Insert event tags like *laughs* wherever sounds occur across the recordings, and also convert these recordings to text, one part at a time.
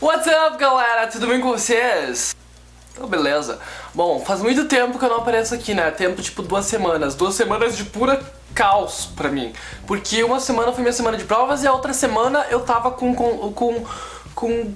What's up, galera? Tudo bem com vocês? Então, beleza. Bom, faz muito tempo que eu não apareço aqui, né? Tempo, tipo, duas semanas. Duas semanas de pura caos pra mim. Porque uma semana foi minha semana de provas e a outra semana eu tava com... com... com... com...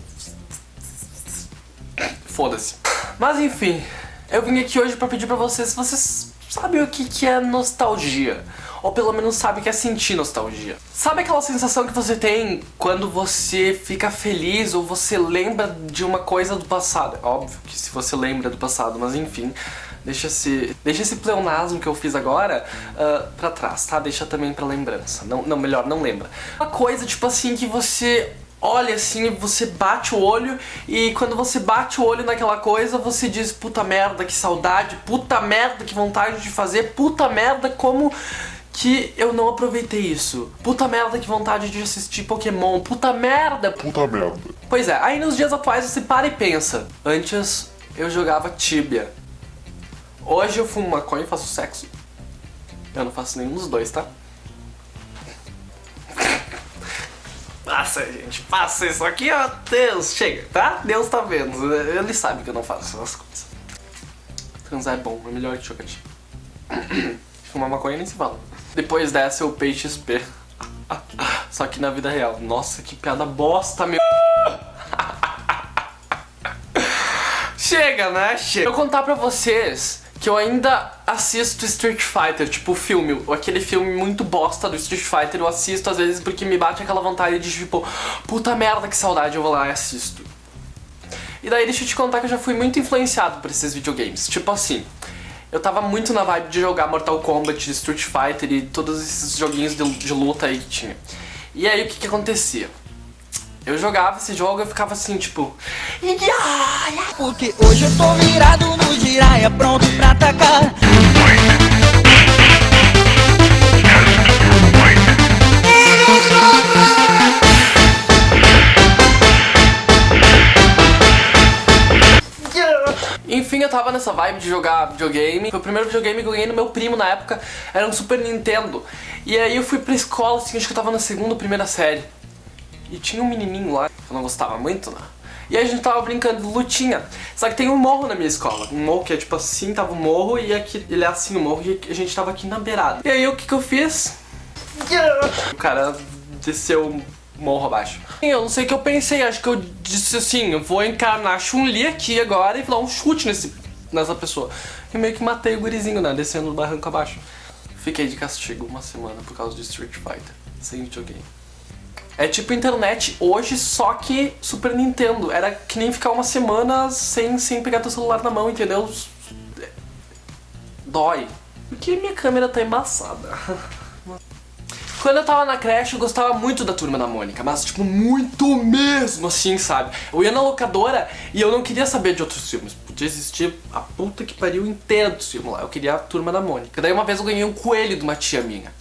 Foda-se. Mas enfim, eu vim aqui hoje pra pedir pra vocês se vocês sabem o que, que é nostalgia. Ou pelo menos sabem o que é sentir nostalgia. Sabe aquela sensação que você tem quando você fica feliz ou você lembra de uma coisa do passado? É óbvio que se você lembra do passado, mas enfim, deixa esse, deixa esse pleonasmo que eu fiz agora uh, pra trás, tá? Deixa também pra lembrança. Não, não, melhor, não lembra. Uma coisa, tipo assim, que você olha assim, você bate o olho e quando você bate o olho naquela coisa, você diz puta merda, que saudade, puta merda, que vontade de fazer, puta merda, como que eu não aproveitei isso. Puta merda, que vontade de assistir Pokémon, puta merda. Puta merda. Pois é, aí nos dias atuais você para e pensa, antes eu jogava Tibia. Hoje eu fumo maconha e faço sexo. Eu não faço nenhum dos dois, tá? Passa, gente, passa isso aqui, ó. Deus, chega, tá? Deus tá vendo. Ele sabe que eu não faço essas coisas. Transar é bom, é melhor que chocolate. *clears throat* Fumar maconha nem se fala. Depois dessa eu peixe XP. Só que na vida real. Nossa, que piada bosta, meu. Chega, né? Chega. Eu contar pra vocês que eu ainda assisto Street Fighter, tipo o filme, aquele filme muito bosta do Street Fighter, eu assisto às vezes porque me bate aquela vontade de tipo, puta merda que saudade, eu vou lá e assisto. E daí deixa eu te contar que eu já fui muito influenciado por esses videogames, tipo assim, eu tava muito na vibe de jogar Mortal Kombat, Street Fighter e todos esses joguinhos de, de luta aí que tinha. E aí o que que acontecia? Eu jogava esse jogo e eu ficava assim, tipo... Porque hoje eu tô virado no giraia, pronto pra atacar nessa vibe de jogar videogame. Foi o primeiro videogame que eu ganhei no meu primo na época. Era um Super Nintendo. E aí eu fui pra escola, assim, acho que eu tava na segunda ou primeira série. E tinha um menininho lá, que eu não gostava muito, né? E aí a gente tava brincando de lutinha. Só que tem um morro na minha escola. Um morro que é tipo assim, tava o um morro e aqui, ele é assim o morro e a gente tava aqui na beirada. E aí o que que eu fiz? O cara desceu morro abaixo. Eu não sei o que eu pensei, acho que eu disse assim, eu vou encarnar Chun-Li aqui agora e dar um chute nesse, nessa pessoa. E meio que matei o gurizinho, né, descendo o barranco abaixo. Fiquei de castigo uma semana por causa de Street Fighter, sem videogame. É tipo internet hoje, só que Super Nintendo. Era que nem ficar uma semana sem, sem pegar teu celular na mão, entendeu? Dói. Porque minha câmera tá embaçada. *laughs* Quando eu tava na creche, eu gostava muito da Turma da Mônica, mas tipo, muito mesmo assim, sabe? Eu ia na locadora e eu não queria saber de outros filmes. Podia existir a puta que pariu inteira do filme lá. Eu queria a Turma da Mônica. Daí uma vez eu ganhei um coelho de uma tia minha.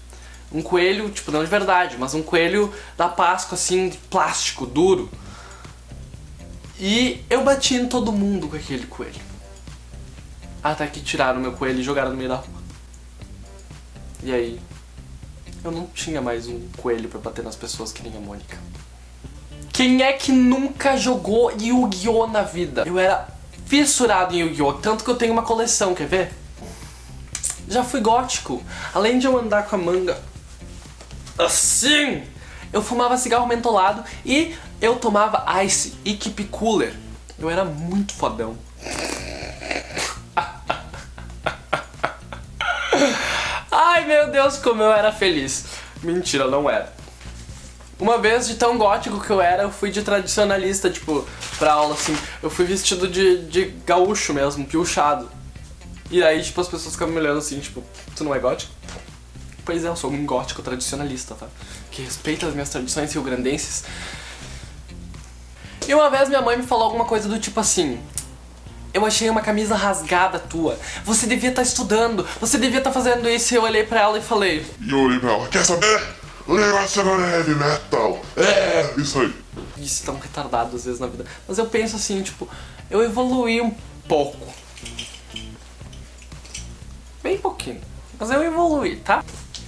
Um coelho, tipo, não de verdade, mas um coelho da Páscoa, assim, de plástico, duro. E eu bati em todo mundo com aquele coelho. Até que tiraram meu coelho e jogaram no meio da rua. E aí, eu não tinha mais um coelho pra bater nas pessoas que nem a Mônica. Quem é que nunca jogou Yu-Gi-Oh! na vida? Eu era fissurado em Yu-Gi-Oh! Tanto que eu tenho uma coleção, quer ver? Já fui gótico. Além de eu andar com a manga assim, eu fumava cigarro mentolado e eu tomava Ice e Keep Cooler. Eu era muito fodão. Ai meu Deus, como eu era feliz. Mentira, não era. Uma vez, de tão gótico que eu era, eu fui de tradicionalista, tipo, pra aula, assim. Eu fui vestido de, de gaúcho mesmo, piochado. E aí, tipo, as pessoas ficavam me olhando assim, tipo, tu não é gótico? Pois é, eu sou um gótico tradicionalista, tá? Que respeita as minhas tradições rio-grandenses. E uma vez minha mãe me falou alguma coisa do tipo assim... Eu achei uma camisa rasgada tua. Você devia estar tá estudando. Você devia estar tá fazendo isso. E eu olhei pra ela e falei... E eu olhei pra ela. Quer saber? O negócio agora é heavy metal. É, isso aí. Isso tão retardado às vezes na vida. Mas eu penso assim, tipo... Eu evoluí um pouco. Bem pouquinho. Mas eu evoluí, tá?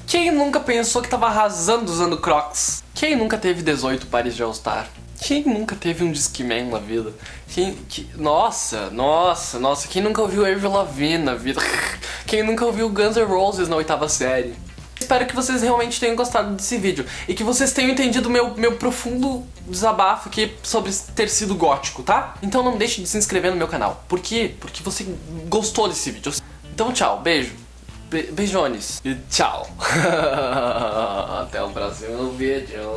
Quem nunca pensou que tava arrasando usando Crocs? Quem nunca teve 18 pares de All-Star? Quem nunca teve um Discman na vida? Quem, que, nossa, nossa, nossa, quem nunca ouviu Avril Lavigne na vida? *laughs* Quem nunca ouviu Guns N' Roses na oitava série? Espero que vocês realmente tenham gostado desse vídeo e que vocês tenham entendido meu, meu profundo desabafo aqui sobre ter sido gótico, tá? Então não deixe de se inscrever no meu canal. Por quê? Porque você gostou desse vídeo. Então tchau, beijo. Be beijones. E tchau. *laughs* Até o próximo vídeo.